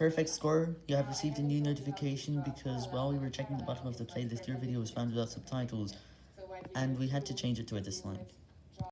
Perfect score, you have received a new notification because while we were checking the bottom of the playlist, your video was found without subtitles, and we had to change it to a dislike.